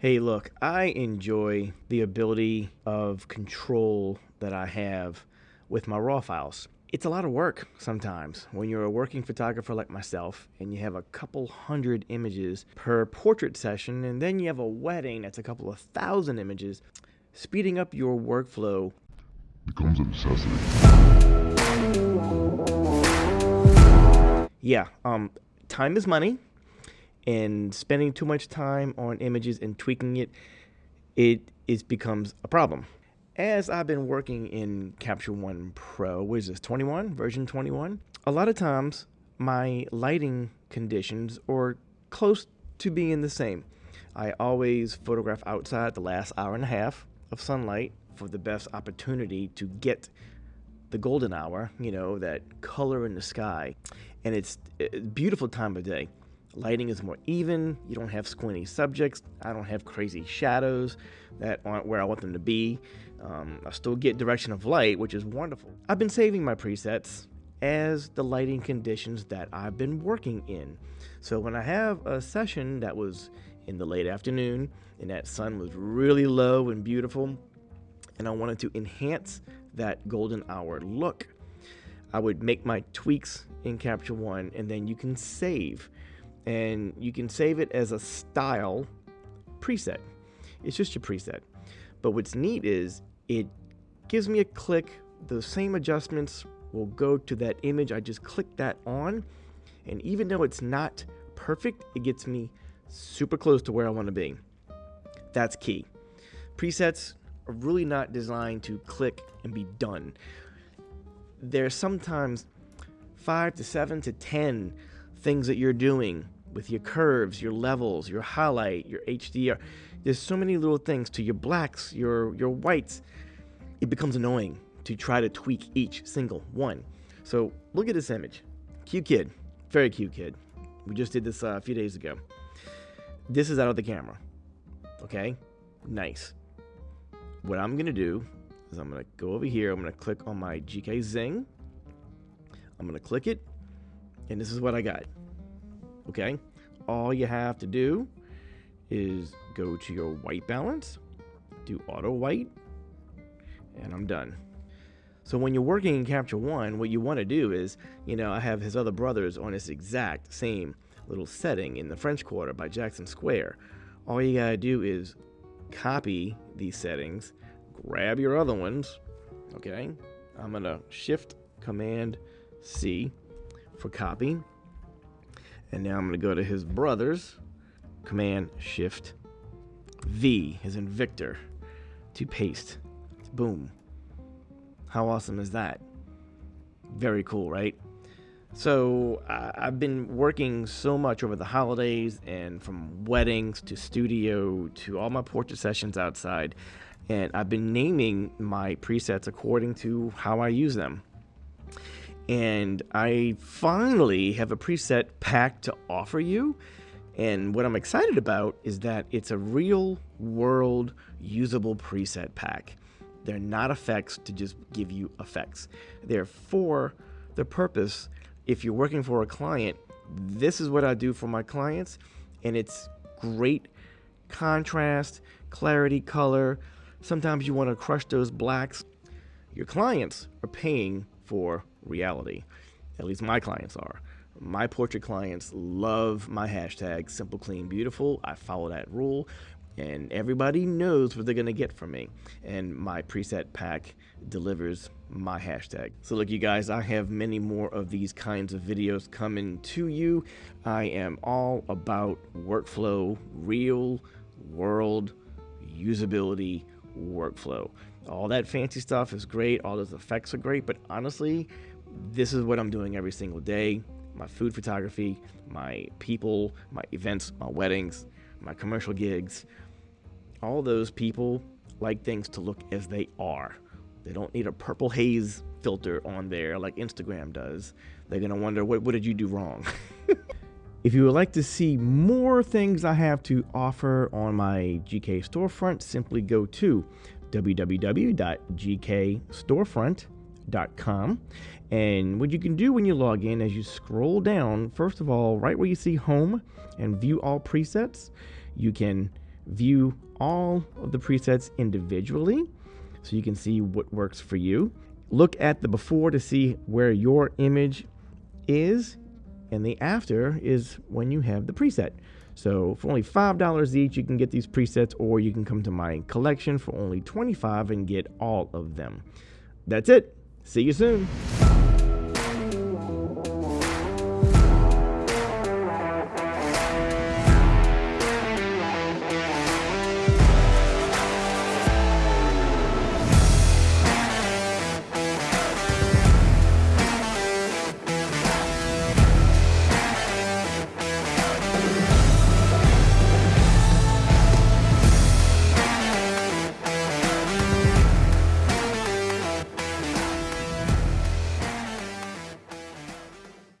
Hey, look, I enjoy the ability of control that I have with my RAW files. It's a lot of work sometimes when you're a working photographer like myself and you have a couple hundred images per portrait session, and then you have a wedding that's a couple of thousand images. Speeding up your workflow becomes a necessity. Yeah, um, time is money and spending too much time on images and tweaking it, it is becomes a problem. As I've been working in Capture One Pro, what is this, 21, version 21? A lot of times my lighting conditions are close to being the same. I always photograph outside the last hour and a half of sunlight for the best opportunity to get the golden hour, you know, that color in the sky. And it's a beautiful time of day. Lighting is more even. You don't have squinty subjects. I don't have crazy shadows that aren't where I want them to be. Um, I still get direction of light, which is wonderful. I've been saving my presets as the lighting conditions that I've been working in. So when I have a session that was in the late afternoon and that sun was really low and beautiful, and I wanted to enhance that golden hour look, I would make my tweaks in Capture One and then you can save and you can save it as a style preset. It's just your preset. But what's neat is it gives me a click. The same adjustments will go to that image. I just click that on. And even though it's not perfect, it gets me super close to where I want to be. That's key. Presets are really not designed to click and be done. There's sometimes five to seven to 10 things that you're doing with your curves, your levels, your highlight, your HDR. There's so many little things to your blacks, your, your whites. It becomes annoying to try to tweak each single one. So look at this image. Cute kid, very cute kid. We just did this uh, a few days ago. This is out of the camera. Okay, nice. What I'm gonna do is I'm gonna go over here. I'm gonna click on my GK Zing. I'm gonna click it, and this is what I got okay? All you have to do is go to your white balance, do auto white, and I'm done. So when you're working in Capture One, what you want to do is, you know, I have his other brothers on this exact same little setting in the French Quarter by Jackson Square. All you gotta do is copy these settings, grab your other ones, okay? I'm gonna Shift Command C for copying. and now I'm going to go to his brothers. Command Shift V, as in Victor, to paste. Boom. How awesome is that? Very cool, right? So uh, I've been working so much over the holidays and from weddings to studio to all my portrait sessions outside. And I've been naming my presets according to how I use them and I finally have a preset pack to offer you. And what I'm excited about is that it's a real world usable preset pack. They're not effects to just give you effects. They're for the purpose. If you're working for a client, this is what I do for my clients, and it's great contrast, clarity, color. Sometimes you want to crush those blacks. Your clients are paying for reality. At least my clients are. My portrait clients love my hashtag simple, clean, beautiful. I follow that rule, and everybody knows what they're gonna get from me. And my preset pack delivers my hashtag. So, look, you guys, I have many more of these kinds of videos coming to you. I am all about workflow, real world usability workflow. All that fancy stuff is great, all those effects are great, but honestly, this is what I'm doing every single day my food photography, my people, my events, my weddings, my commercial gigs. All those people like things to look as they are. They don't need a purple haze filter on there like Instagram does. They're going to wonder, what, what did you do wrong? if you would like to see more things I have to offer on my GK storefront, simply go to www.gkstorefront.com and what you can do when you log in as you scroll down, first of all, right where you see home and view all presets, you can view all of the presets individually so you can see what works for you. Look at the before to see where your image is, and the after is when you have the preset. So for only $5 each, you can get these presets, or you can come to my collection for only 25 and get all of them. That's it. See you soon.